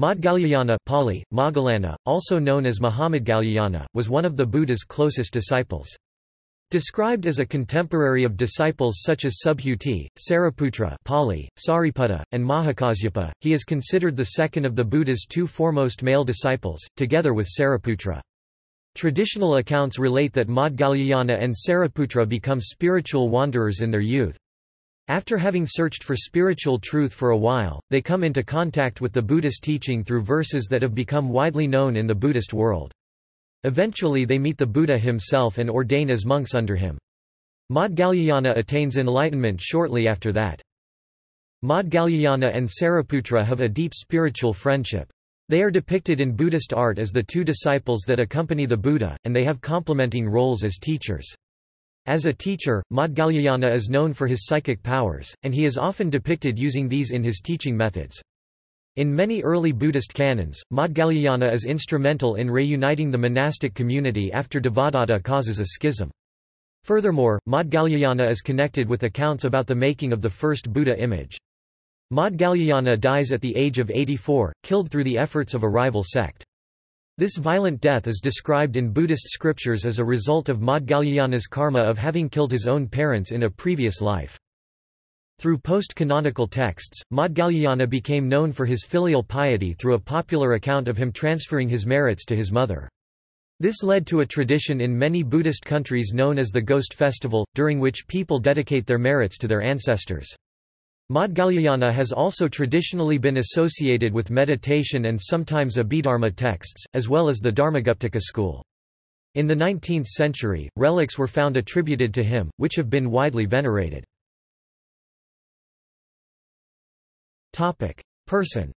Maudgalyayana Pali, Moggallana, also known as Mahamaudgalyayana, was one of the Buddha's closest disciples. Described as a contemporary of disciples such as Subhuti, Sariputra Pali, Sariputta, and Mahakasyapa, he is considered the second of the Buddha's two foremost male disciples, together with Sariputra. Traditional accounts relate that Maudgalyayana and Sariputra become spiritual wanderers in their youth. After having searched for spiritual truth for a while, they come into contact with the Buddhist teaching through verses that have become widely known in the Buddhist world. Eventually they meet the Buddha himself and ordain as monks under him. Maudgalyayana attains enlightenment shortly after that. Maudgalyayana and Sariputra have a deep spiritual friendship. They are depicted in Buddhist art as the two disciples that accompany the Buddha, and they have complementing roles as teachers. As a teacher, Maudgalyayana is known for his psychic powers, and he is often depicted using these in his teaching methods. In many early Buddhist canons, Maudgalyayana is instrumental in reuniting the monastic community after Devadatta causes a schism. Furthermore, Maudgalyayana is connected with accounts about the making of the first Buddha image. Maudgalyayana dies at the age of 84, killed through the efforts of a rival sect. This violent death is described in Buddhist scriptures as a result of Maudgalyayana's karma of having killed his own parents in a previous life. Through post-canonical texts, Maudgalyayana became known for his filial piety through a popular account of him transferring his merits to his mother. This led to a tradition in many Buddhist countries known as the Ghost Festival, during which people dedicate their merits to their ancestors. Maudgalyayana has also traditionally been associated with meditation and sometimes Abhidharma texts, as well as the Dharmaguptaka school. In the 19th century, relics were found attributed to him, which have been widely venerated. Person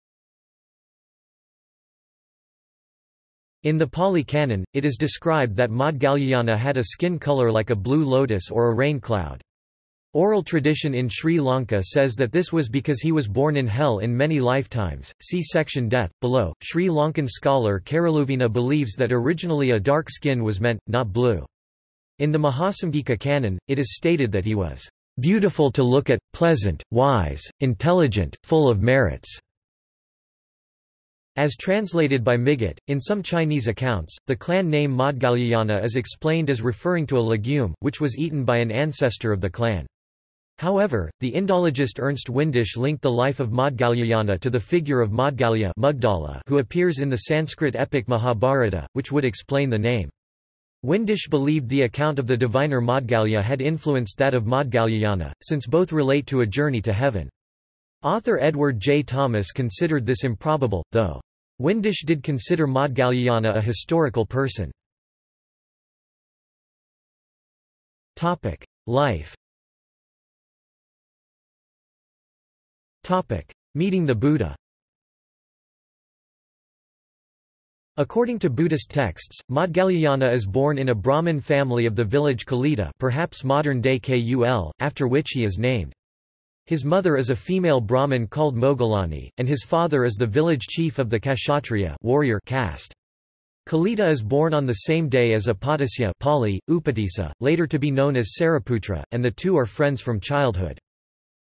In the Pali Canon, it is described that Maudgalyayana had a skin color like a blue lotus or a rain cloud. Oral tradition in Sri Lanka says that this was because he was born in hell in many lifetimes. See section death below. Sri Lankan scholar Karaluvina believes that originally a dark skin was meant, not blue. In the Mahasamgika canon, it is stated that he was beautiful to look at, pleasant, wise, intelligent, full of merits. As translated by Migot, in some Chinese accounts, the clan name Maudgalyayana is explained as referring to a legume, which was eaten by an ancestor of the clan. However, the Indologist Ernst Windisch linked the life of Maudgalyayana to the figure of Maudgalya who appears in the Sanskrit epic Mahabharata, which would explain the name. Windisch believed the account of the diviner Maudgalya had influenced that of Maudgalyayana, since both relate to a journey to heaven. Author Edward J. Thomas considered this improbable, though. Windisch did consider Maudgalyayana a historical person. Life Meeting the Buddha According to Buddhist texts, Maudgalyayana is born in a Brahmin family of the village Kolita perhaps modern-day Kul, after which he is named. His mother is a female Brahmin called Moggallani, and his father is the village chief of the Kshatriya warrior caste. Kolita is born on the same day as Upatisya Pali, Upatissa, later to be known as Sariputra, and the two are friends from childhood.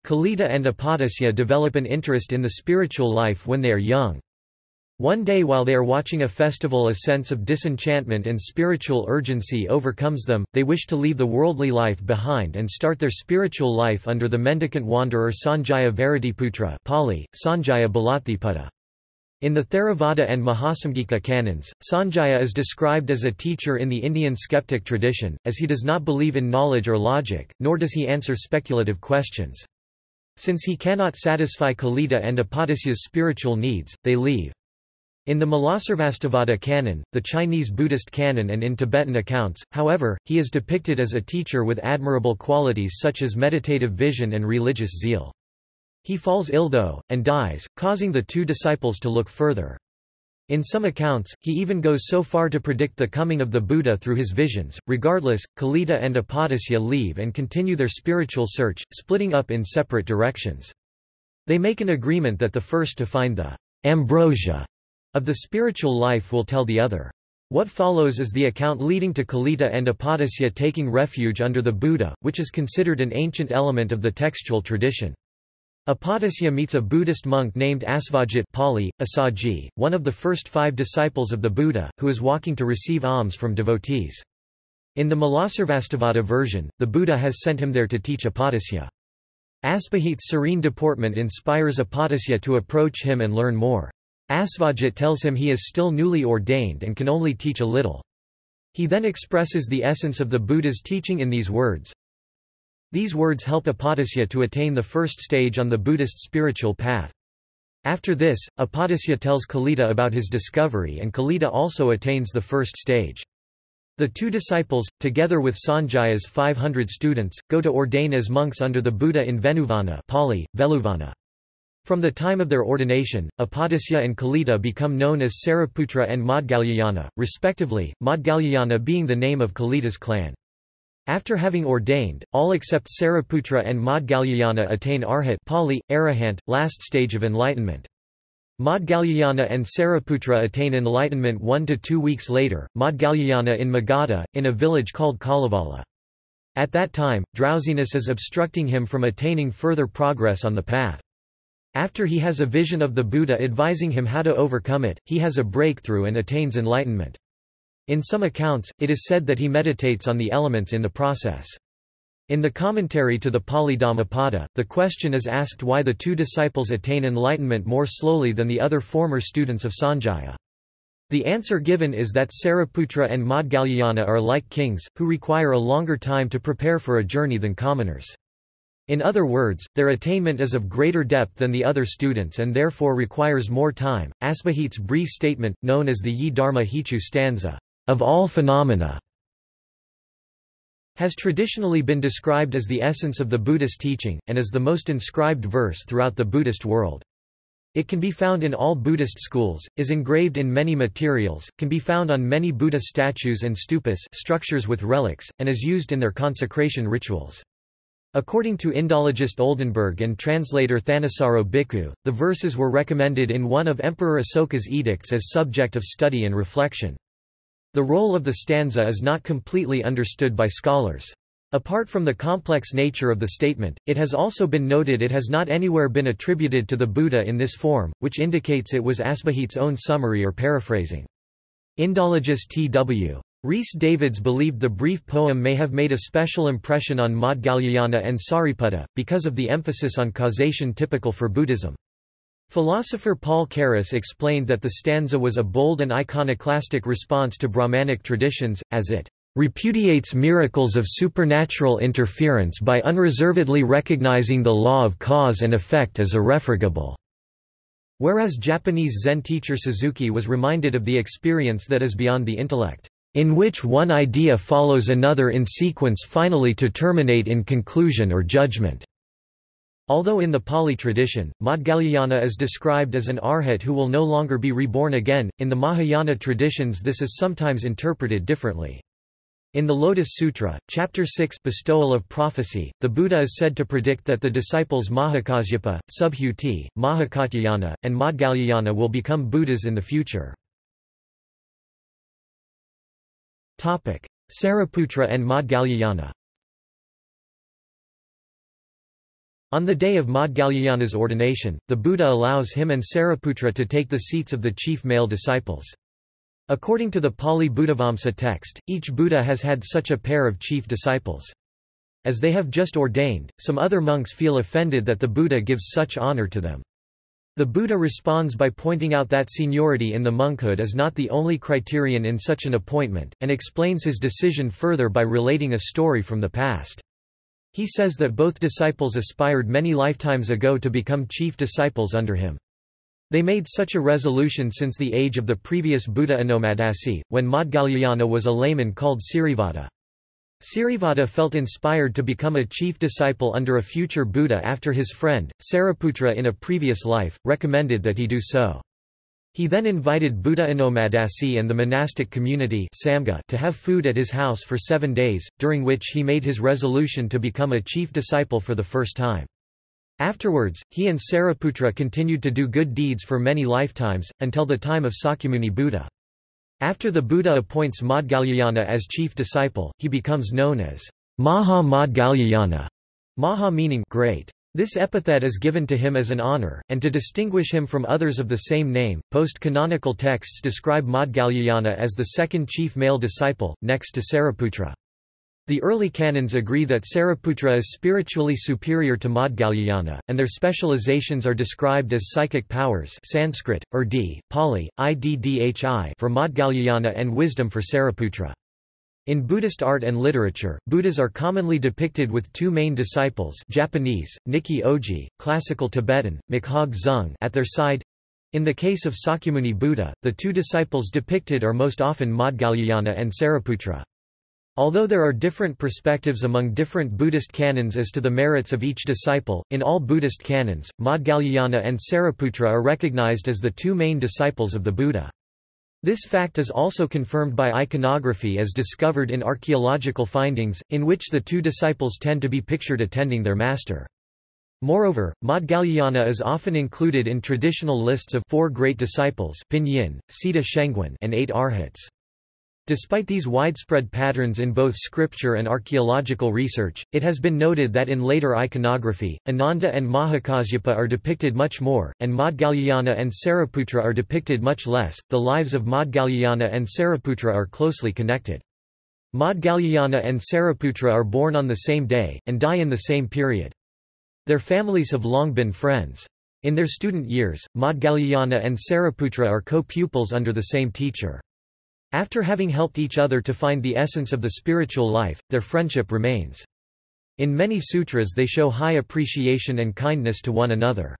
Kolita and Upatisya develop an interest in the spiritual life when they are young. One day while they are watching a festival a sense of disenchantment and spiritual urgency overcomes them, they wish to leave the worldly life behind and start their spiritual life under the mendicant wanderer Sanjaya Vairatiputra Pali, Sanjaya Balathiputta. In the Theravada and Mahasamgika canons, Sanjaya is described as a teacher in the Indian skeptic tradition, as he does not believe in knowledge or logic, nor does he answer speculative questions. Since he cannot satisfy Kolita and Upatisya's spiritual needs, they leave. In the Mulasarvastivada canon, the Chinese Buddhist canon and in Tibetan accounts, however, he is depicted as a teacher with admirable qualities such as meditative vision and religious zeal. He falls ill though, and dies, causing the two disciples to look further. In some accounts, he even goes so far to predict the coming of the Buddha through his visions. Regardless, Kolita and Upatisya leave and continue their spiritual search, splitting up in separate directions. They make an agreement that the first to find the ambrosia of the spiritual life will tell the other. What follows is the account leading to Kolita and Upatisya taking refuge under the Buddha, which is considered an ancient element of the textual tradition. Upatisya meets a Buddhist monk named Asvajit Pali, Asaji, one of the first five disciples of the Buddha, who is walking to receive alms from devotees. In the Mulasarvastivada version, the Buddha has sent him there to teach Upatisya. Asvajit's serene deportment inspires Upatisya to approach him and learn more. Asvajit tells him he is still newly ordained and can only teach a little. He then expresses the essence of the Buddha's teaching in these words, these words help Upatisya to attain the first stage on the Buddhist spiritual path. After this, Upatisya tells Kolita about his discovery and Kolita also attains the first stage. The two disciples, together with Sanjaya's 500 students, go to ordain as monks under the Buddha in Venuvana Pali, Veluvana. From the time of their ordination, Upatisya and Kolita become known as Sariputra and Maudgalyayana, respectively, Maudgalyayana being the name of Kolita's clan. After having ordained, all except Sariputra and Maudgalyayana attain Arhat Pali, Arahant, last stage of enlightenment. Maudgalyayana and Sariputra attain enlightenment one to two weeks later, Maudgalyayana in Magadha, in a village called Kalevala. At that time, drowsiness is obstructing him from attaining further progress on the path. After he has a vision of the Buddha advising him how to overcome it, he has a breakthrough and attains enlightenment. In some accounts, it is said that he meditates on the elements in the process. In the commentary to the Pali Dhammapada, the question is asked why the two disciples attain enlightenment more slowly than the other former students of Sanjaya. The answer given is that Sariputra and Maudgalyayana are like kings, who require a longer time to prepare for a journey than commoners. In other words, their attainment is of greater depth than the other students and therefore requires more time. Asvajit's brief statement, known as the Ye Dharma Hetu stanza, of all phenomena has traditionally been described as the essence of the Buddhist teaching, and as the most inscribed verse throughout the Buddhist world. It can be found in all Buddhist schools, is engraved in many materials, can be found on many Buddha statues and stupas structures with relics, and is used in their consecration rituals. According to Indologist Oldenberg and translator Thanissaro Bhikkhu, the verses were recommended in one of Emperor Asoka's edicts as subject of study and reflection. The role of the stanza is not completely understood by scholars. Apart from the complex nature of the statement, it has also been noted it has not anywhere been attributed to the Buddha in this form, which indicates it was Asvajit's own summary or paraphrasing. Indologist T.W. Rhys Davids believed the brief poem may have made a special impression on Maudgalyayana and Sariputta, because of the emphasis on causation typical for Buddhism. Philosopher Paul Carus explained that the stanza was a bold and iconoclastic response to Brahmanic traditions, as it repudiates miracles of supernatural interference by unreservedly recognizing the law of cause and effect as irrefragable. Whereas Japanese Zen teacher Suzuki was reminded of the experience that is beyond the intellect, in which one idea follows another in sequence finally to terminate in conclusion or judgment. Although in the Pali tradition, Maudgalyayana is described as an arhat who will no longer be reborn again, in the Mahayana traditions this is sometimes interpreted differently. In the Lotus Sutra, Chapter 6 Bestowal of Prophecy, the Buddha is said to predict that the disciples Mahakasyapa, Subhuti, Mahakatyayana, and Maudgalyayana will become Buddhas in the future. Sariputra and Maudgalyayana On the day of Maudgalyayana's ordination, the Buddha allows him and Sariputra to take the seats of the chief male disciples. According to the Pali Buddhavamsa text, each Buddha has had such a pair of chief disciples. As they have just ordained, some other monks feel offended that the Buddha gives such honor to them. The Buddha responds by pointing out that seniority in the monkhood is not the only criterion in such an appointment, and explains his decision further by relating a story from the past. He says that both disciples aspired many lifetimes ago to become chief disciples under him. They made such a resolution since the age of the previous Buddha Anomadasi, when Maudgalyayana was a layman called Sirivada. Sirivada felt inspired to become a chief disciple under a future Buddha after his friend, Sariputra in a previous life, recommended that he do so. He then invited Buddha Anomadasi and the monastic community to have food at his house for seven days, during which he made his resolution to become a chief disciple for the first time. Afterwards, he and Sariputra continued to do good deeds for many lifetimes, until the time of Sakyamuni Buddha. After the Buddha appoints Maudgalyayana as chief disciple, he becomes known as Maha Maudgalyayana, Maha meaning great. This epithet is given to him as an honor, and to distinguish him from others of the same name. Post canonical texts describe Maudgalyayana as the second chief male disciple, next to Sariputra. The early canons agree that Sariputra is spiritually superior to Maudgalyayana, and their specializations are described as psychic powers Sanskrit, Urdu, Pali, Iddhi for Maudgalyayana and wisdom for Sariputra. In Buddhist art and literature, Buddhas are commonly depicted with two main disciples Japanese, Nikki Oji, classical Tibetan, Makhog Zung at their side. In the case of Sakyamuni Buddha, the two disciples depicted are most often Maudgalyayana and Sariputra. Although there are different perspectives among different Buddhist canons as to the merits of each disciple, in all Buddhist canons, Maudgalyayana and Sariputra are recognized as the two main disciples of the Buddha. This fact is also confirmed by iconography as discovered in archaeological findings, in which the two disciples tend to be pictured attending their master. Moreover, Maudgalyayana is often included in traditional lists of four great disciples Pinyin, Sida Shengwen and eight arhats. Despite these widespread patterns in both scripture and archaeological research, it has been noted that in later iconography, Ananda and Mahakasyapa are depicted much more, and Maudgalyayana and Sariputra are depicted much less. The lives of Maudgalyayana and Sariputra are closely connected. Maudgalyayana and Sariputra are born on the same day, and die in the same period. Their families have long been friends. In their student years, Maudgalyayana and Sariputra are co-pupils under the same teacher. After having helped each other to find the essence of the spiritual life, their friendship remains. In many sutras they show high appreciation and kindness to one another.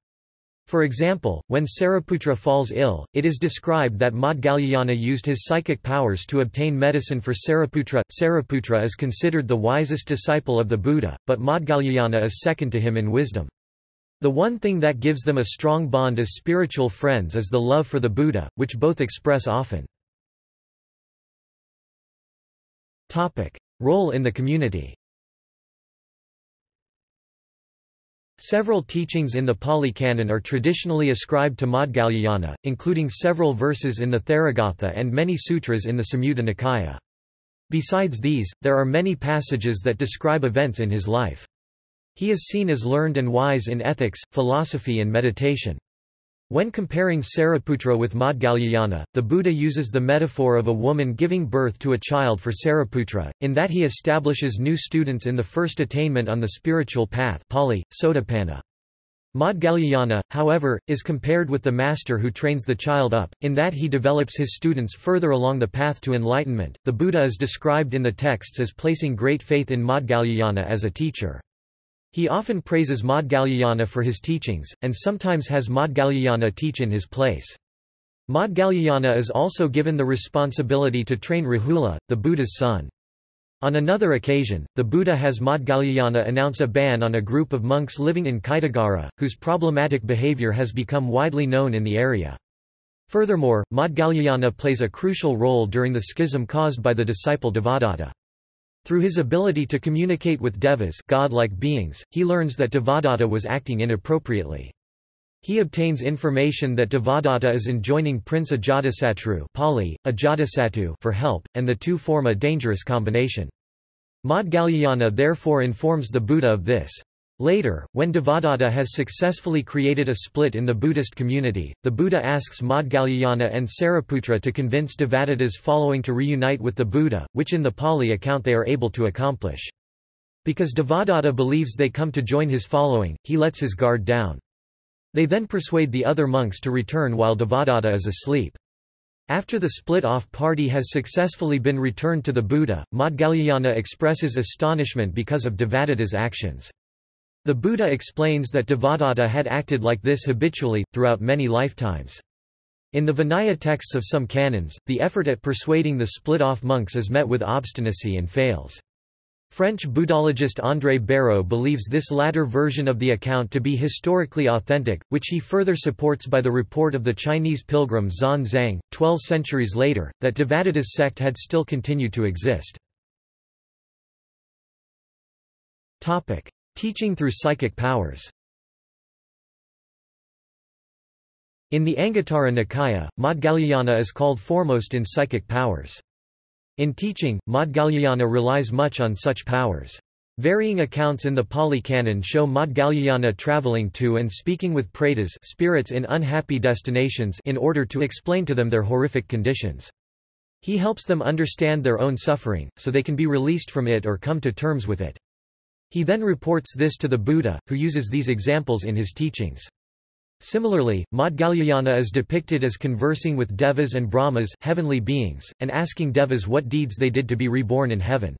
For example, when Sariputra falls ill, it is described that Maudgalyayana used his psychic powers to obtain medicine for Sariputra. Sariputra is considered the wisest disciple of the Buddha, but Maudgalyayana is second to him in wisdom. The one thing that gives them a strong bond as spiritual friends is the love for the Buddha, which both express often. Topic. Role in the community Several teachings in the Pali Canon are traditionally ascribed to Maudgalyayana, including several verses in the Therigatha and many sutras in the Samyutta Nikaya. Besides these, there are many passages that describe events in his life. He is seen as learned and wise in ethics, philosophy and meditation. When comparing Sariputra with Maudgalyayana, the Buddha uses the metaphor of a woman giving birth to a child for Sariputra, in that he establishes new students in the first attainment on the spiritual path Pali, Sotapanna. Maudgalyayana, however, is compared with the master who trains the child up, in that he develops his students further along the path to enlightenment. The Buddha is described in the texts as placing great faith in Maudgalyayana as a teacher. He often praises Maudgalyayana for his teachings, and sometimes has Maudgalyayana teach in his place. Maudgalyayana is also given the responsibility to train Rahula, the Buddha's son. On another occasion, the Buddha has Maudgalyayana announce a ban on a group of monks living in Kaitagara, whose problematic behavior has become widely known in the area. Furthermore, Maudgalyayana plays a crucial role during the schism caused by the disciple Devadatta. Through his ability to communicate with devas godlike beings, he learns that Devadatta was acting inappropriately. He obtains information that Devadatta is enjoining Prince Ajatasatru Pali, Ajatasattu for help, and the two form a dangerous combination. Maudgalyayana therefore informs the Buddha of this. Later, when Devadatta has successfully created a split in the Buddhist community, the Buddha asks Maudgalyayana and Sariputra to convince Devadatta's following to reunite with the Buddha, which in the Pali account they are able to accomplish. Because Devadatta believes they come to join his following, he lets his guard down. They then persuade the other monks to return while Devadatta is asleep. After the split-off party has successfully been returned to the Buddha, Maudgalyayana expresses astonishment because of Devadatta's actions. The Buddha explains that Devadatta had acted like this habitually, throughout many lifetimes. In the Vinaya texts of some canons, the effort at persuading the split-off monks is met with obstinacy and fails. French Buddhologist André Bareau believes this latter version of the account to be historically authentic, which he further supports by the report of the Chinese pilgrim Xuan Zhang, twelve centuries later, that Devadatta's sect had still continued to exist. Teaching through psychic powers In the Anguttara Nikaya, Maudgalyayana is called foremost in psychic powers. In teaching, Maudgalyayana relies much on such powers. Varying accounts in the Pali Canon show Maudgalyayana traveling to and speaking with pretas spirits in unhappy destinations in order to explain to them their horrific conditions. He helps them understand their own suffering, so they can be released from it or come to terms with it. He then reports this to the Buddha, who uses these examples in his teachings. Similarly, Maudgalyayana is depicted as conversing with devas and brahmas heavenly beings, and asking devas what deeds they did to be reborn in heaven.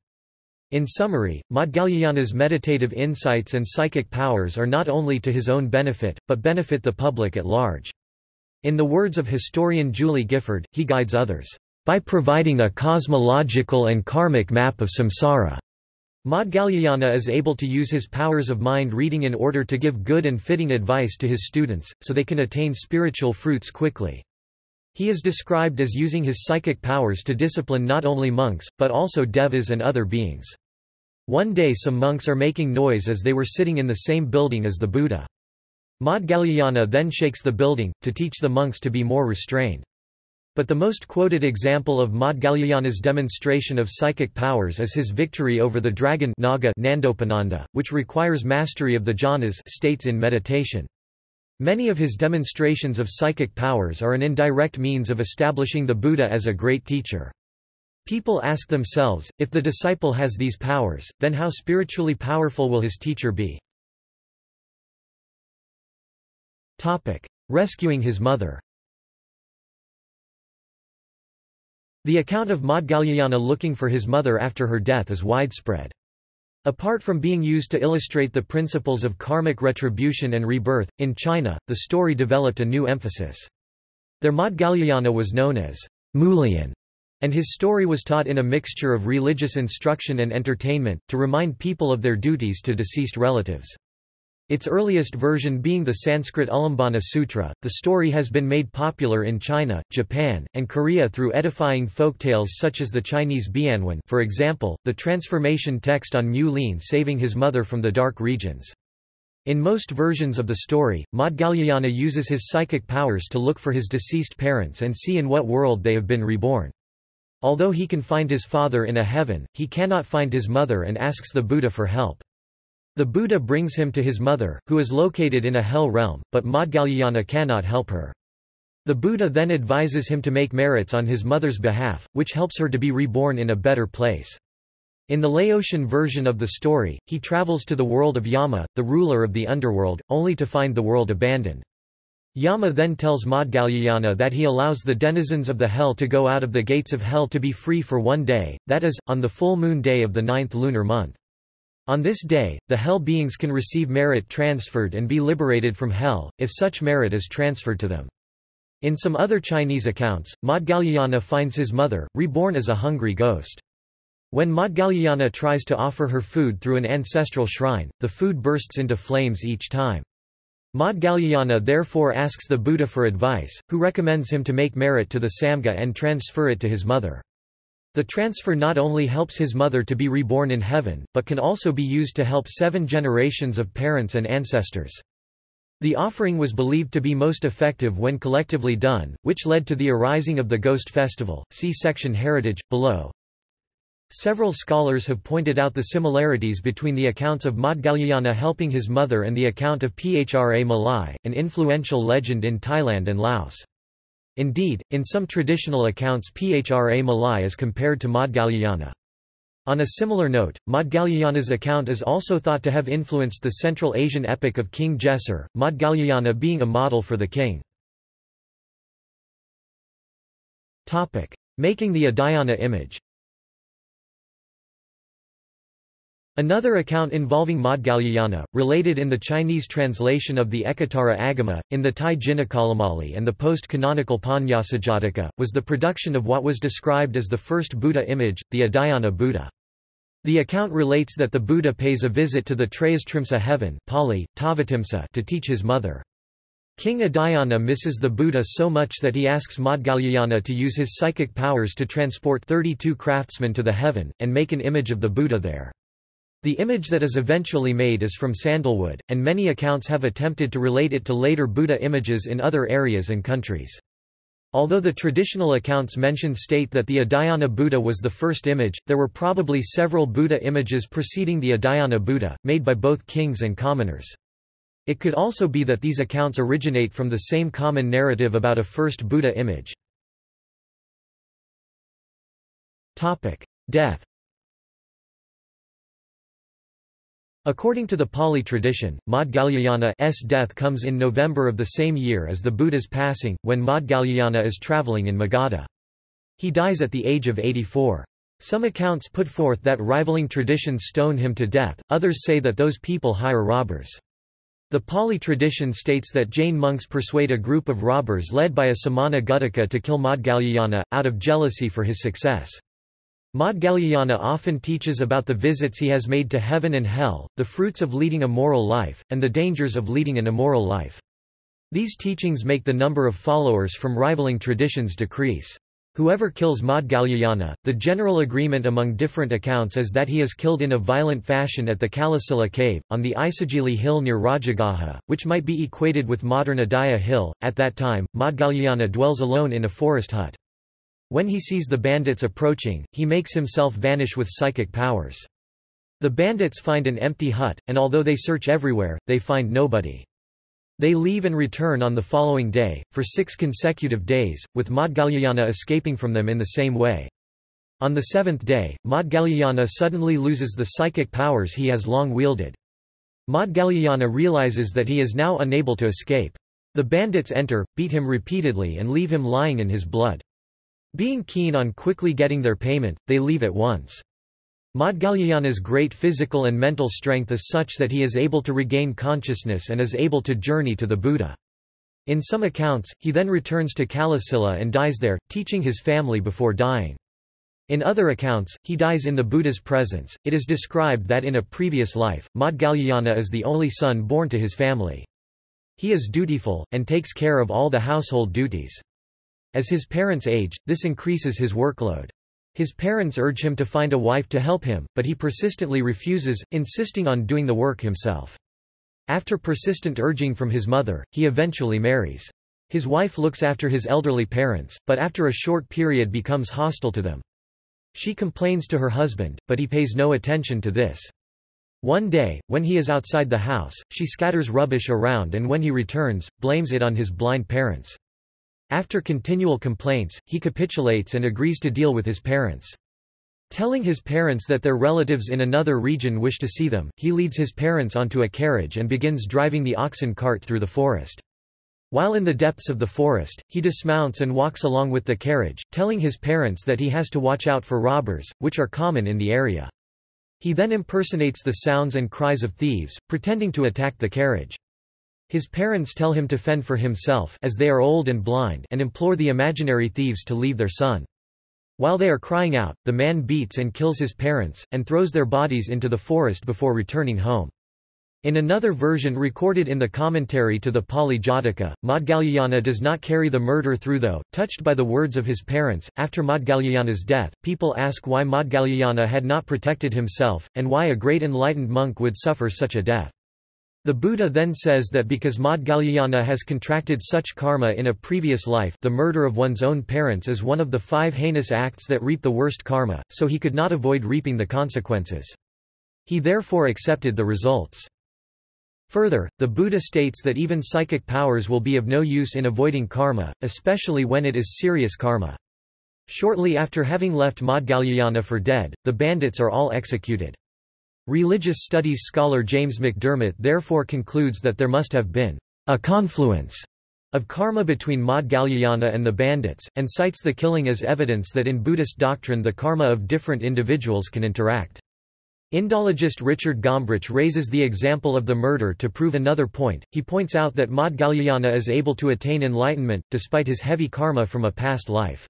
In summary, Maudgalyayana's meditative insights and psychic powers are not only to his own benefit, but benefit the public at large. In the words of historian Julie Gifford, he guides others, "...by providing a cosmological and karmic map of samsara." Maudgalyayana is able to use his powers of mind reading in order to give good and fitting advice to his students, so they can attain spiritual fruits quickly. He is described as using his psychic powers to discipline not only monks, but also devas and other beings. One day some monks are making noise as they were sitting in the same building as the Buddha. Maudgalyayana then shakes the building, to teach the monks to be more restrained. But the most quoted example of Maudgalyayana's demonstration of psychic powers is his victory over the dragon Naga Nandopananda, which requires mastery of the jhanas states in meditation. Many of his demonstrations of psychic powers are an indirect means of establishing the Buddha as a great teacher. People ask themselves, if the disciple has these powers, then how spiritually powerful will his teacher be? Rescuing his mother The account of Maudgalyayana looking for his mother after her death is widespread. Apart from being used to illustrate the principles of karmic retribution and rebirth, in China, the story developed a new emphasis. There Maudgalyayana was known as Mulian, and his story was taught in a mixture of religious instruction and entertainment, to remind people of their duties to deceased relatives. Its earliest version being the Sanskrit Ulambana Sutra, the story has been made popular in China, Japan, and Korea through edifying folktales such as the Chinese Bianwen for example, the transformation text on Mu Lian saving his mother from the dark regions. In most versions of the story, Maudgalyayana uses his psychic powers to look for his deceased parents and see in what world they have been reborn. Although he can find his father in a heaven, he cannot find his mother and asks the Buddha for help. The Buddha brings him to his mother, who is located in a hell realm, but Maudgalyayana cannot help her. The Buddha then advises him to make merits on his mother's behalf, which helps her to be reborn in a better place. In the Laotian version of the story, he travels to the world of Yama, the ruler of the underworld, only to find the world abandoned. Yama then tells Maudgalyayana that he allows the denizens of the hell to go out of the gates of hell to be free for one day, that is, on the full moon day of the ninth lunar month. On this day, the hell beings can receive merit transferred and be liberated from hell, if such merit is transferred to them. In some other Chinese accounts, Maudgalyayana finds his mother, reborn as a hungry ghost. When Maudgalyayana tries to offer her food through an ancestral shrine, the food bursts into flames each time. Maudgalyayana therefore asks the Buddha for advice, who recommends him to make merit to the Samga and transfer it to his mother. The transfer not only helps his mother to be reborn in heaven, but can also be used to help seven generations of parents and ancestors. The offering was believed to be most effective when collectively done, which led to the arising of the Ghost Festival. See section Heritage, below. Several scholars have pointed out the similarities between the accounts of Maudgalyayana helping his mother and the account of Phra Malai, an influential legend in Thailand and Laos. Indeed, in some traditional accounts Phra Malai is compared to Maudgalyayana. On a similar note, Maudgalyayana's account is also thought to have influenced the Central Asian epic of King Gesar, Maudgalyayana being a model for the king. Making the Udayana image Another account involving Maudgalyayana, related in the Chinese translation of the Ekottara Agama, in the Thai Jinakalamali and the post-canonical Panyasajataka, was the production of what was described as the first Buddha image, the Udayana Buddha. The account relates that the Buddha pays a visit to the Trayastrimsa heaven Pali, Tavatimsa to teach his mother. King Udayana misses the Buddha so much that he asks Maudgalyayana to use his psychic powers to transport 32 craftsmen to the heaven, and make an image of the Buddha there. The image that is eventually made is from sandalwood, and many accounts have attempted to relate it to later Buddha images in other areas and countries. Although the traditional accounts mentioned state that the Udayana Buddha was the first image, there were probably several Buddha images preceding the Udayana Buddha, made by both kings and commoners. It could also be that these accounts originate from the same common narrative about a first Buddha image. Death According to the Pali tradition, Maudgalyayana's death comes in November of the same year as the Buddha's passing, when Maudgalyayana is travelling in Magadha. He dies at the age of 84. Some accounts put forth that rivaling traditions stone him to death, others say that those people hire robbers. The Pali tradition states that Jain monks persuade a group of robbers led by a Samana Guttaka to kill Maudgalyayana, out of jealousy for his success. Maudgalyayana often teaches about the visits he has made to heaven and hell, the fruits of leading a moral life, and the dangers of leading an immoral life. These teachings make the number of followers from rivaling traditions decrease. Whoever kills Maudgalyayana, the general agreement among different accounts is that he is killed in a violent fashion at the Kalasila cave, on the Isigili hill near Rajagaha, which might be equated with modern Udaya hill. At that time, Maudgalyayana dwells alone in a forest hut. When he sees the bandits approaching, he makes himself vanish with psychic powers. The bandits find an empty hut, and although they search everywhere, they find nobody. They leave and return on the following day, for six consecutive days, with Maudgalyayana escaping from them in the same way. On the seventh day, Maudgalyayana suddenly loses the psychic powers he has long wielded. Maudgalyayana realizes that he is now unable to escape. The bandits enter, beat him repeatedly and leave him lying in his blood. Being keen on quickly getting their payment, they leave at once. Maudgalyayana's great physical and mental strength is such that he is able to regain consciousness and is able to journey to the Buddha. In some accounts, he then returns to Kalasila and dies there, teaching his family before dying. In other accounts, he dies in the Buddha's presence. It is described that in a previous life, Maudgalyayana is the only son born to his family. He is dutiful, and takes care of all the household duties. As his parents age, this increases his workload. His parents urge him to find a wife to help him, but he persistently refuses, insisting on doing the work himself. After persistent urging from his mother, he eventually marries. His wife looks after his elderly parents, but after a short period becomes hostile to them. She complains to her husband, but he pays no attention to this. One day, when he is outside the house, she scatters rubbish around and when he returns, blames it on his blind parents. After continual complaints, he capitulates and agrees to deal with his parents. Telling his parents that their relatives in another region wish to see them, he leads his parents onto a carriage and begins driving the oxen cart through the forest. While in the depths of the forest, he dismounts and walks along with the carriage, telling his parents that he has to watch out for robbers, which are common in the area. He then impersonates the sounds and cries of thieves, pretending to attack the carriage. His parents tell him to fend for himself as they are old and blind and implore the imaginary thieves to leave their son. While they are crying out, the man beats and kills his parents, and throws their bodies into the forest before returning home. In another version recorded in the commentary to the Pali Jataka, does not carry the murder through though, touched by the words of his parents. After Maudgalyayana's death, people ask why Maudgalyayana had not protected himself, and why a great enlightened monk would suffer such a death. The Buddha then says that because Maudgalyayana has contracted such karma in a previous life the murder of one's own parents is one of the five heinous acts that reap the worst karma, so he could not avoid reaping the consequences. He therefore accepted the results. Further, the Buddha states that even psychic powers will be of no use in avoiding karma, especially when it is serious karma. Shortly after having left Maudgalyayana for dead, the bandits are all executed. Religious studies scholar James McDermott therefore concludes that there must have been a confluence of karma between Maudgalyayana and the bandits, and cites the killing as evidence that in Buddhist doctrine the karma of different individuals can interact. Indologist Richard Gombrich raises the example of the murder to prove another point. He points out that Maudgalyayana is able to attain enlightenment, despite his heavy karma from a past life.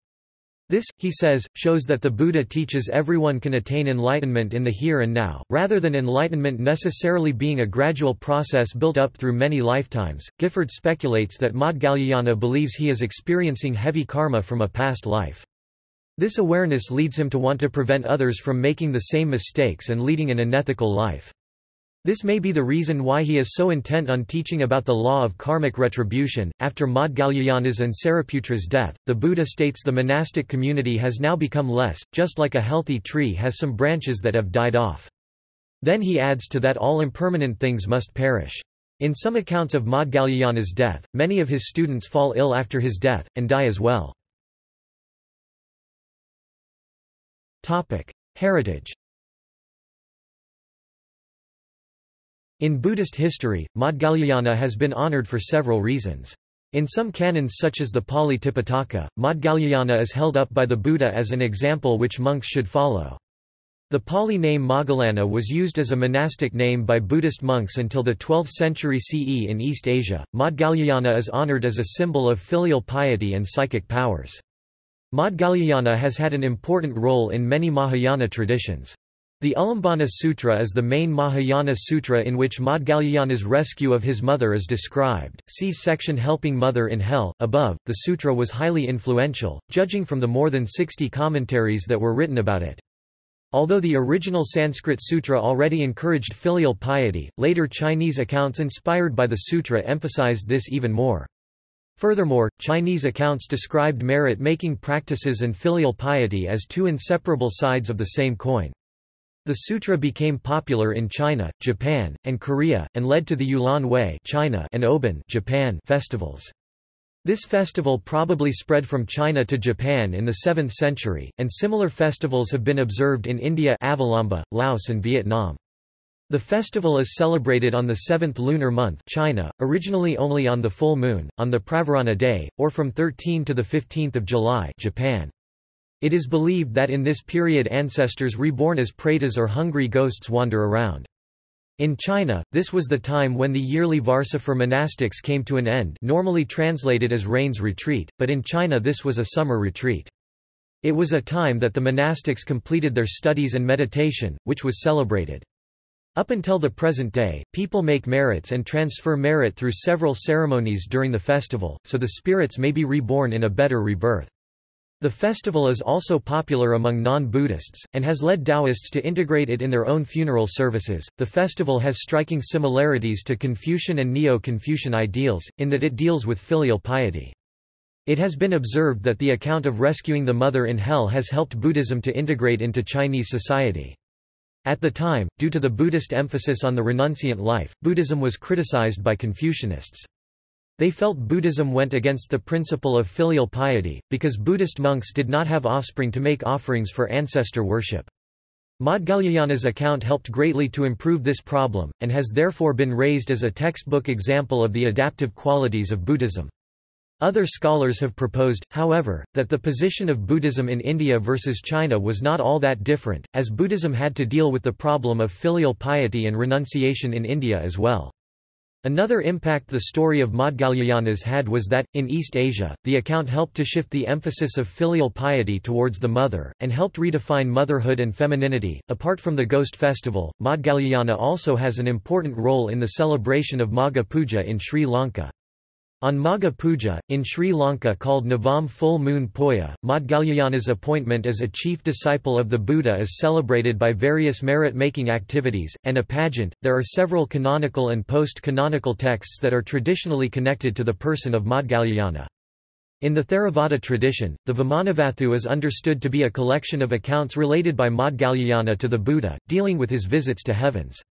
This, he says, shows that the Buddha teaches everyone can attain enlightenment in the here and now, rather than enlightenment necessarily being a gradual process built up through many lifetimes. Gifford speculates that Maudgalyayana believes he is experiencing heavy karma from a past life. This awareness leads him to want to prevent others from making the same mistakes and leading an unethical life. This may be the reason why he is so intent on teaching about the law of karmic retribution. After Maudgalyayana's and Sariputra's death, the Buddha states the monastic community has now become less, just like a healthy tree has some branches that have died off. Then he adds to that all impermanent things must perish. In some accounts of Maudgalyayana's death, many of his students fall ill after his death, and die as well. Heritage In Buddhist history, Maudgalyayana has been honored for several reasons. In some canons such as the Pali Tipitaka, Maudgalyayana is held up by the Buddha as an example which monks should follow. The Pali name Moggallana was used as a monastic name by Buddhist monks until the 12th century CE in East Asia. Maudgalyayana is honored as a symbol of filial piety and psychic powers. Maudgalyayana has had an important role in many Mahayana traditions. The Ulambana Sutra is the main Mahayana sutra in which Maudgalyayana's rescue of his mother is described. See section Helping Mother in Hell. Above, the sutra was highly influential, judging from the more than 60 commentaries that were written about it. Although the original Sanskrit sutra already encouraged filial piety, later Chinese accounts inspired by the sutra emphasized this even more. Furthermore, Chinese accounts described merit-making practices and filial piety as two inseparable sides of the same coin. The sutra became popular in China, Japan, and Korea, and led to the Yulan Wei China and Obon Japan festivals. This festival probably spread from China to Japan in the 7th century, and similar festivals have been observed in India Avalamba, Laos and Vietnam. The festival is celebrated on the seventh lunar month China, originally only on the full moon, on the Pravarana day, or from 13 to 15 July Japan. It is believed that in this period ancestors reborn as pretas or hungry ghosts wander around. In China, this was the time when the yearly Varsa for monastics came to an end normally translated as rain's retreat, but in China this was a summer retreat. It was a time that the monastics completed their studies and meditation, which was celebrated. Up until the present day, people make merits and transfer merit through several ceremonies during the festival, so the spirits may be reborn in a better rebirth. The festival is also popular among non-Buddhists, and has led Taoists to integrate it in their own funeral services. The festival has striking similarities to Confucian and Neo-Confucian ideals, in that it deals with filial piety. It has been observed that the account of rescuing the mother in hell has helped Buddhism to integrate into Chinese society. At the time, due to the Buddhist emphasis on the renunciant life, Buddhism was criticized by Confucianists. They felt Buddhism went against the principle of filial piety, because Buddhist monks did not have offspring to make offerings for ancestor worship. Maudgalyayana's account helped greatly to improve this problem, and has therefore been raised as a textbook example of the adaptive qualities of Buddhism. Other scholars have proposed, however, that the position of Buddhism in India versus China was not all that different, as Buddhism had to deal with the problem of filial piety and renunciation in India as well. Another impact the story of Maudgalyayana's had was that, in East Asia, the account helped to shift the emphasis of filial piety towards the mother, and helped redefine motherhood and femininity. Apart from the Ghost Festival, Maudgalyayana also has an important role in the celebration of Magha Puja in Sri Lanka. On Magha Puja, in Sri Lanka called Navam Full Moon Poya, Maudgalyayana's appointment as a chief disciple of the Buddha is celebrated by various merit-making activities, and a pageant. There are several canonical and post-canonical texts that are traditionally connected to the person of Maudgalyayana. In the Theravada tradition, the Vimanavatthu is understood to be a collection of accounts related by Maudgalyayana to the Buddha, dealing with his visits to heavens.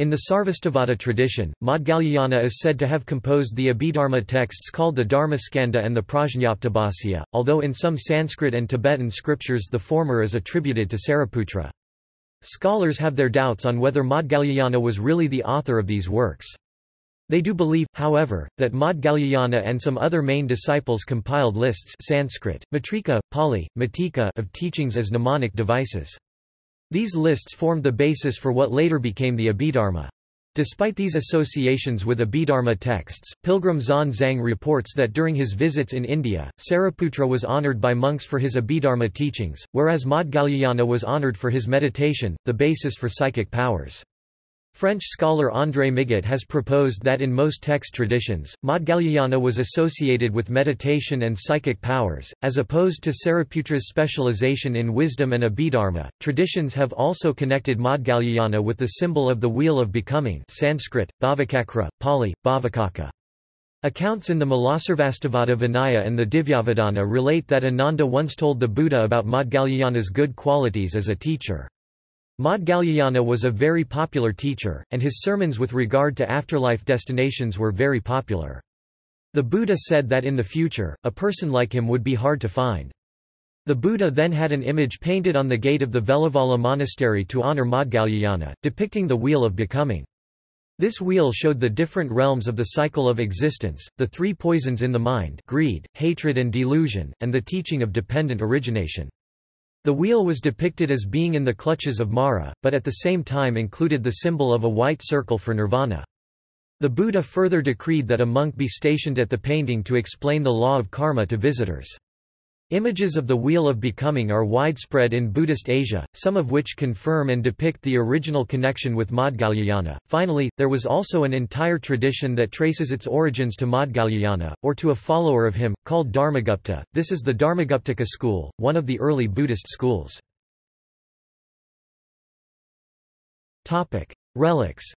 In the Sarvastivada tradition, Maudgalyayana is said to have composed the Abhidharma texts called the Dharmaskanda and the Prajñaptabhasya, although in some Sanskrit and Tibetan scriptures the former is attributed to Sariputra. Scholars have their doubts on whether Maudgalyayana was really the author of these works. They do believe, however, that Maudgalyayana and some other main disciples compiled lists Sanskrit, Matrika, Pali, Matika of teachings as mnemonic devices. These lists formed the basis for what later became the Abhidharma. Despite these associations with Abhidharma texts, Pilgrim Xuan Zang reports that during his visits in India, Sariputra was honored by monks for his Abhidharma teachings, whereas Maudgalyayana was honored for his meditation, the basis for psychic powers. French scholar André Migot has proposed that in most text traditions, Maudgalyayana was associated with meditation and psychic powers, as opposed to Sariputra's specialization in wisdom and abhidharma. Traditions have also connected Maudgalyayana with the symbol of the Wheel of Becoming Sanskrit, Bhavacakra, Pali, Bhavacakka. Accounts in the Mulasarvastivada Vinaya and the Divyavadana relate that Ananda once told the Buddha about Maudgalyayana's good qualities as a teacher. Maudgalyayana was a very popular teacher, and his sermons with regard to afterlife destinations were very popular. The Buddha said that in the future, a person like him would be hard to find. The Buddha then had an image painted on the gate of the Velavala monastery to honor Maudgalyayana, depicting the wheel of becoming. This wheel showed the different realms of the cycle of existence, the three poisons in the mind greed, hatred and delusion, and the teaching of dependent origination. The wheel was depicted as being in the clutches of Mara, but at the same time included the symbol of a white circle for nirvana. The Buddha further decreed that a monk be stationed at the painting to explain the law of karma to visitors. Images of the Wheel of Becoming are widespread in Buddhist Asia, some of which confirm and depict the original connection with Maudgalyayana. Finally, there was also an entire tradition that traces its origins to Maudgalyayana, or to a follower of him, called Dharmagupta. This is the Dharmaguptaka school, one of the early Buddhist schools. Relics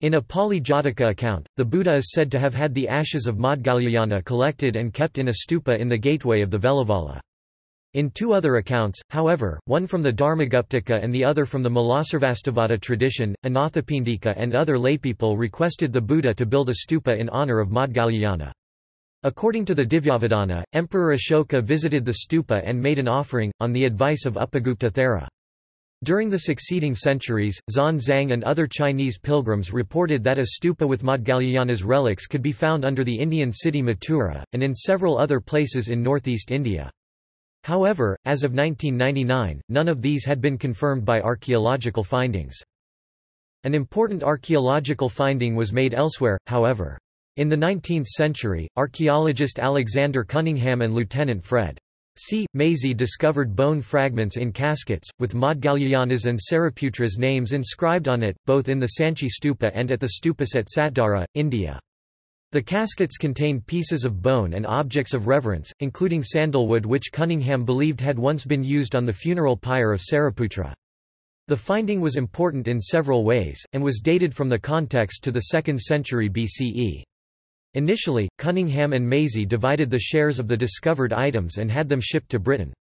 In a Pali Jataka account, the Buddha is said to have had the ashes of Maudgalyayana collected and kept in a stupa in the gateway of the Veluvana. In two other accounts, however, one from the Dharmaguptaka and the other from the Mulasarvastivada tradition, Anathapindika and other laypeople requested the Buddha to build a stupa in honor of Maudgalyayana. According to the Divyavadana, Emperor Ashoka visited the stupa and made an offering, on the advice of Upagupta Thera. During the succeeding centuries, Xuanzang and other Chinese pilgrims reported that a stupa with Maudgalyayana's relics could be found under the Indian city Mathura, and in several other places in northeast India. However, as of 1999, none of these had been confirmed by archaeological findings. An important archaeological finding was made elsewhere, however. In the 19th century, archaeologist Alexander Cunningham and Lieutenant Fred. C. Maisey discovered bone fragments in caskets, with Maudgalyayana's and Sariputra's names inscribed on it, both in the Sanchi stupa and at the stupas at Satdara, India. The caskets contained pieces of bone and objects of reverence, including sandalwood which Cunningham believed had once been used on the funeral pyre of Sariputra. The finding was important in several ways, and was dated from the context to the 2nd century BCE. Initially, Cunningham and Maisey divided the shares of the discovered items and had them shipped to Britain.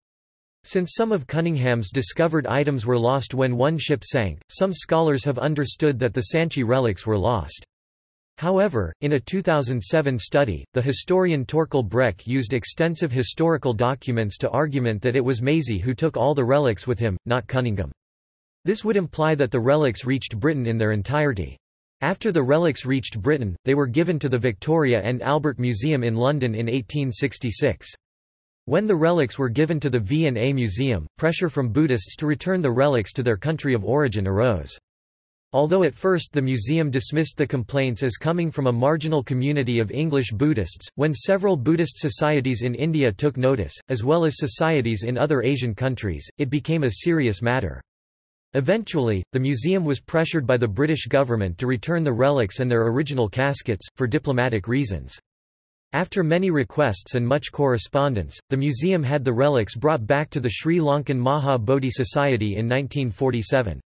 Since some of Cunningham's discovered items were lost when one ship sank, some scholars have understood that the Sanchi relics were lost. However, in a 2007 study, the historian Torkel Brekke used extensive historical documents to argument that it was Maisey who took all the relics with him, not Cunningham. This would imply that the relics reached Britain in their entirety. After the relics reached Britain, they were given to the Victoria and Albert Museum in London in 1866. When the relics were given to the V&A Museum, pressure from Buddhists to return the relics to their country of origin arose. Although at first the museum dismissed the complaints as coming from a marginal community of English Buddhists, when several Buddhist societies in India took notice, as well as societies in other Asian countries, it became a serious matter. Eventually, the museum was pressured by the British government to return the relics and their original caskets, for diplomatic reasons. After many requests and much correspondence, the museum had the relics brought back to the Sri Lankan Maha Bodhi Society in 1947.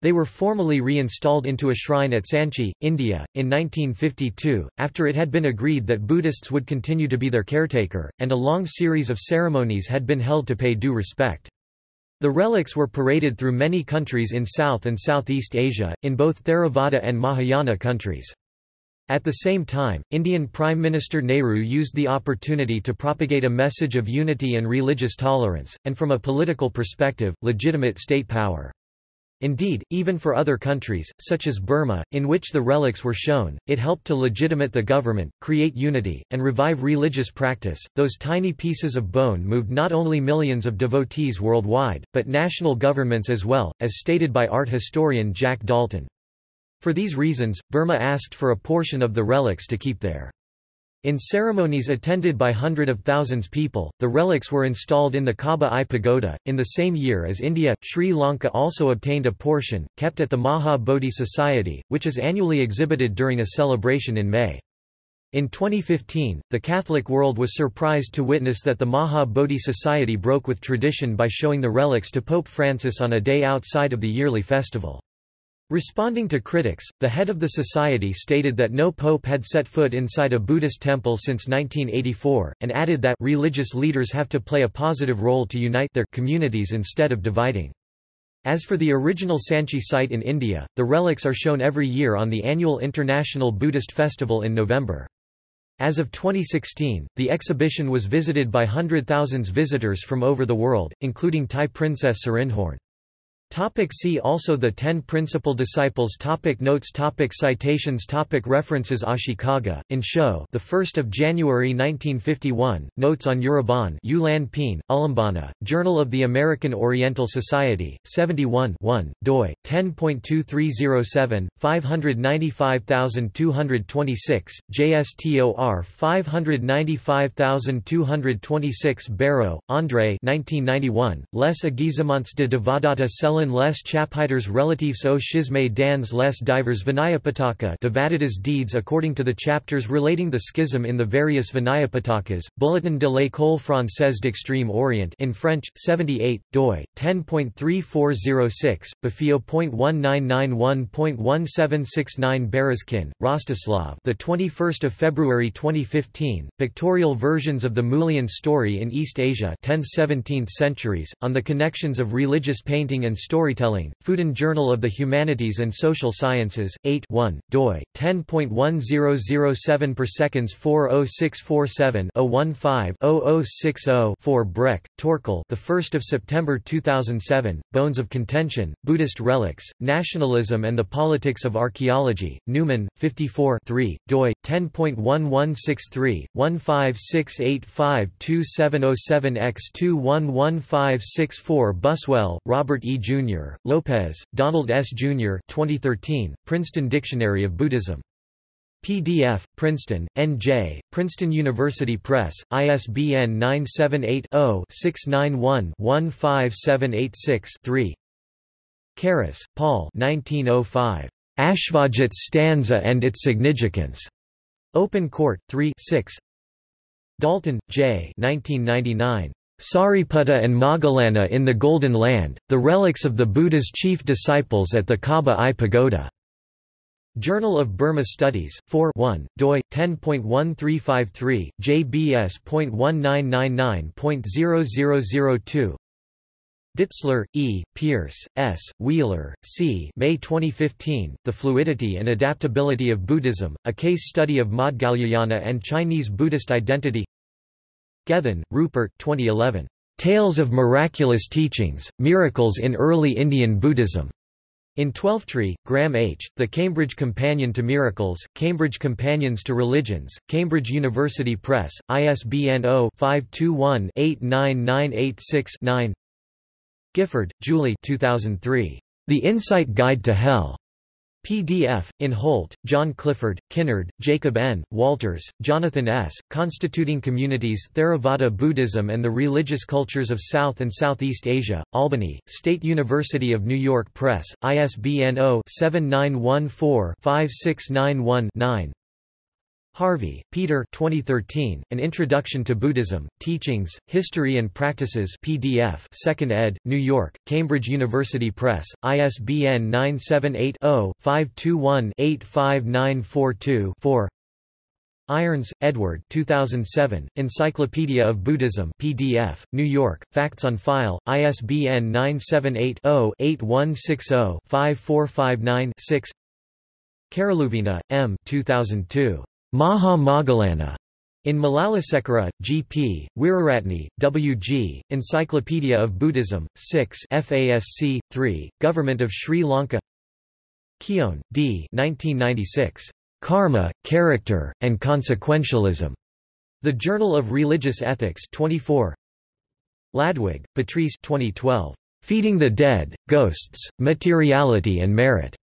They were formally reinstalled into a shrine at Sanchi, India, in 1952, after it had been agreed that Buddhists would continue to be their caretaker, and a long series of ceremonies had been held to pay due respect. The relics were paraded through many countries in South and Southeast Asia, in both Theravada and Mahayana countries. At the same time, Indian Prime Minister Nehru used the opportunity to propagate a message of unity and religious tolerance, and from a political perspective, legitimate state power. Indeed, even for other countries, such as Burma, in which the relics were shown, it helped to legitimate the government, create unity, and revive religious practice. Those tiny pieces of bone moved not only millions of devotees worldwide, but national governments as well, as stated by art historian Jack Daulton. For these reasons, Burma asked for a portion of the relics to keep there. In ceremonies attended by hundred of thousands people, the relics were installed in the Kaba Aye Pagoda. In the same year as India, Sri Lanka also obtained a portion, kept at the Maha Bodhi Society, which is annually exhibited during a celebration in May. In 2015, the Catholic world was surprised to witness that the Maha Bodhi Society broke with tradition by showing the relics to Pope Francis on a day outside of the yearly festival. Responding to critics, the head of the society stated that no pope had set foot inside a Buddhist temple since 1984, and added that religious leaders have to play a positive role to unite their communities instead of dividing. As for the original Sanchi site in India, the relics are shown every year on the annual International Buddhist Festival in November. As of 2016, the exhibition was visited by hundred thousands visitors from over the world, including Thai princess Sirindhorn. Topic see also The Ten Principal Disciples topic Notes topic Citations topic References Ashikaga, in show the 1st of January 1951, Notes on Urabon Yulan Peen, Journal of the American Oriental Society, 71 1, doi, 10.2307, 595226, JSTOR 595226 Bareau, André 1991, Les Aguisements de Devadatta Selen les Chapiters relatifs aux schismes dans les divers Vinayapitaka Devadatta's deeds according to the chapters relating the schism in the various Vinayapitakas, Bulletin de l'École française d'Extrême Orient in French, 78, doi, 10.3406, befeo.1991.1769 Berezkin, Rostislav the 21st of February 2015, pictorial versions of the Mulian story in East Asia 10th-17th centuries, on the connections of religious painting and Storytelling, Fudan Journal of the Humanities and Social Sciences, 8 1, doi, 10.1007 per seconds 40647 015 0060 4 Brekke, Torkel the 1st of September 2007, Bones of Contention, Buddhist Relics, Nationalism and the Politics of Archaeology, Numen, 54 3, doi, 10.1163, 156852707 x 211564 Buswell, Robert E. Jr. Lopez, Donald S. Jr. 2013, Princeton Dictionary of Buddhism. PDF, Princeton, N.J., Princeton University Press, ISBN 978-0-691-15786-3 Carus, Paul 1905. Asvajit stanza and its significance. Open Court, 3 6 Daulton, J. 1999. Sariputta and Moggallana in the Golden Land, the relics of the Buddha's chief disciples at the Kaba Aye Pagoda. Journal of Burma Studies, 4 1, doi, 10.1353, jbs.1999.0002 Ditzler, E., Pierce, S., Wheeler, C. May 2015, The Fluidity and Adaptability of Buddhism, a case study of Maudgalyayana and Chinese Buddhist identity Gethin, Rupert 2011. Tales of Miraculous Teachings, Miracles in Early Indian Buddhism. In Twelftree, Graham H., The Cambridge Companion to Miracles, Cambridge Companions to Religions, Cambridge University Press, ISBN 0-521-89986-9 Gifford, Julie 2003. The Insight Guide to Hell. PDF, in Holt, John Clifford, Kinnard, Jacob N., Walters, Jonathan S., Constituting Communities Theravada Buddhism and the Religious Cultures of South and Southeast Asia, Albany, State University of New York Press, ISBN 0-7914-5691-9 Harvey, Peter 2013, An Introduction to Buddhism, Teachings, History and Practices PDF 2nd ed., New York, Cambridge University Press, ISBN 978-0-521-85942-4 Irons, Edward 2007, Encyclopedia of Buddhism PDF, New York, Facts on File, ISBN 978 0 8160 5459 6 Karaluvina, M. 2002. Maha Moggallana. In Malalasekera, G.P., Weeraratne, W.G., Encyclopedia of Buddhism, 6 FASC, 3, Government of Sri Lanka Keown, D. 1996. Karma, Character, and Consequentialism. The Journal of Religious Ethics 24. Ladwig, Patrice 2012. Feeding the Dead, Ghosts, Materiality and Merit.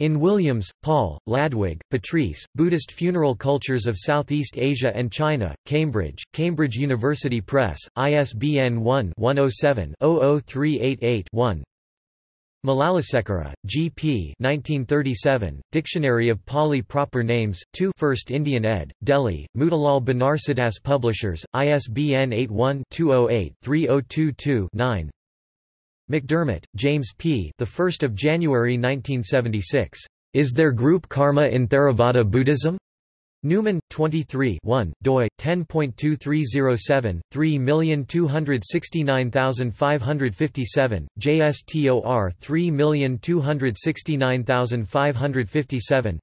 In Williams, Paul, Ladwig, Patrice, Buddhist Funeral Cultures of Southeast Asia and China, Cambridge, Cambridge University Press, ISBN 1-107-00388-1 Malalasekera, G. P. 1937, Dictionary of Pali Proper Names, 2 1st Indian ed., Delhi, Motilal Banarsidass Publishers, ISBN 81-208-3022-9 McDermott, James P. The 1st of January 1976. Is there group karma in Theravada Buddhism? Numen, 23 1, doi, 10.2307, 3269557, JSTOR 3269557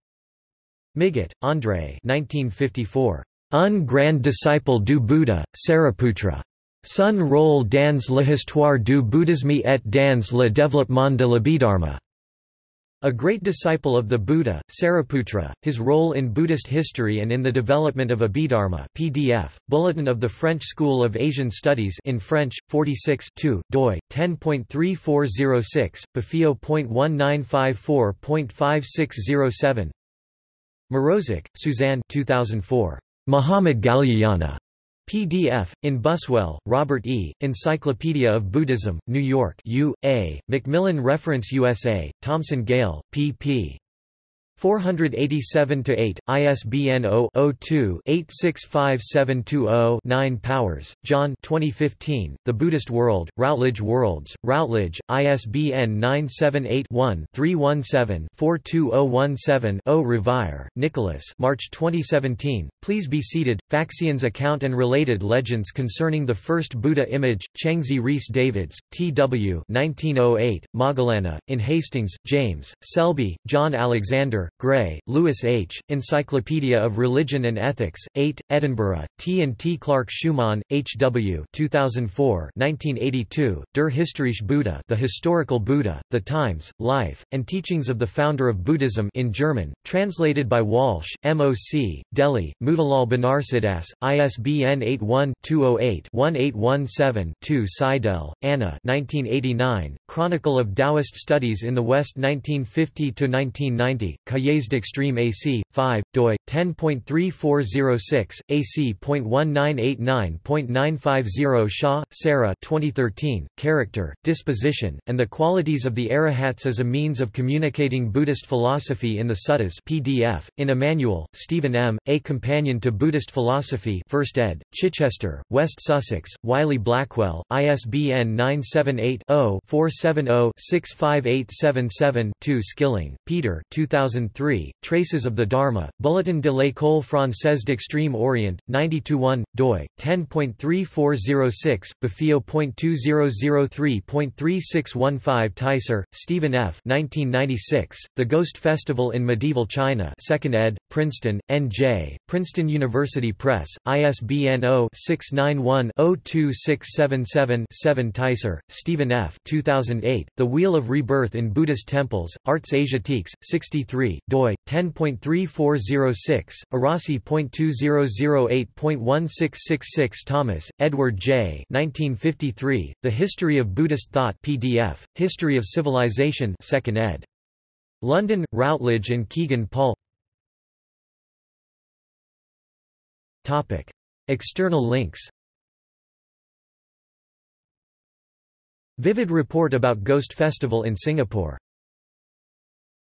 Migot, André 1954. Un grand disciple du Buddha, Sariputra. Sun rôle dans l'histoire du bouddhisme et dans le développement de l'Abhidharma. A great disciple of the Buddha, Sariputra, his role in Buddhist history and in the development of Abhidharma PDF, Bulletin of the French School of Asian Studies in French, 46 2, doi, 10.3406, befeo.1954.5607 Mrozik, Suzanne 2004. Mahamaudgalyayana. PDF, in Buswell, Robert E., Encyclopedia of Buddhism, New York U. A., Macmillan Reference USA, Thomson Gale, pp. 487-8, ISBN 0-02-865720-9 Powers, John 2015, The Buddhist World, Routledge Worlds, Routledge, ISBN 978-1-317-42017-0 Revire, Nicholas March 2017, Please be seated, Faxian's account and related legends concerning the first Buddha image, Chengzi Rhys Davids, T.W. 1908, Moggallana, in Hastings, James, Selbie, John Alexander, Gray, Lewis H., Encyclopedia of Religion and Ethics, 8, Edinburgh, T. and T. Clark Schumann, H. W. 2004 1982, Der Historische Buddha The Historical Buddha, The Times, Life, and Teachings of the Founder of Buddhism in German, translated by Walsh, M.O.C., Delhi, Motilal Banarsidass, ISBN 81-208-1817-2 Seidel, Anna 1989, Chronicle of Taoist Studies in the West 1950–1990, Cahiers d'Extreme Asie, 5, doi, 10.3406, AC.1989.950 Shaw, Sarah 2013, Character, Disposition, and the Qualities of the Arahats as a Means of Communicating Buddhist Philosophy in the Suttas PDF, in Emmanuel, Stephen M., A Companion to Buddhist Philosophy 1st ed., Chichester, West Sussex, Wiley Blackwell, ISBN 978 0 470 65877 2 Skilling, Peter 2000 2003, Traces of the Dharma, Bulletin de l'École française d'Extrême Orient, 92-1, doi, 10.3406, befeo.2003.3615 Teiser, Stephen F. 1996, The Ghost Festival in Medieval China 2nd ed., Princeton, N.J., Princeton University Press, ISBN 0-691-02677-7 Teiser, Stephen F. 2008, The Wheel of Rebirth in Buddhist Temples, Arts Asiatiques, 63, doi 10.3406, Arasi.2008.1666 Thomas, Edward J. 1953, The History of Buddhist Thought PDF, History of Civilization 2nd ed. London, Routledge and Kegan Paul Topic. External links Vivid report about Ghost Festival in Singapore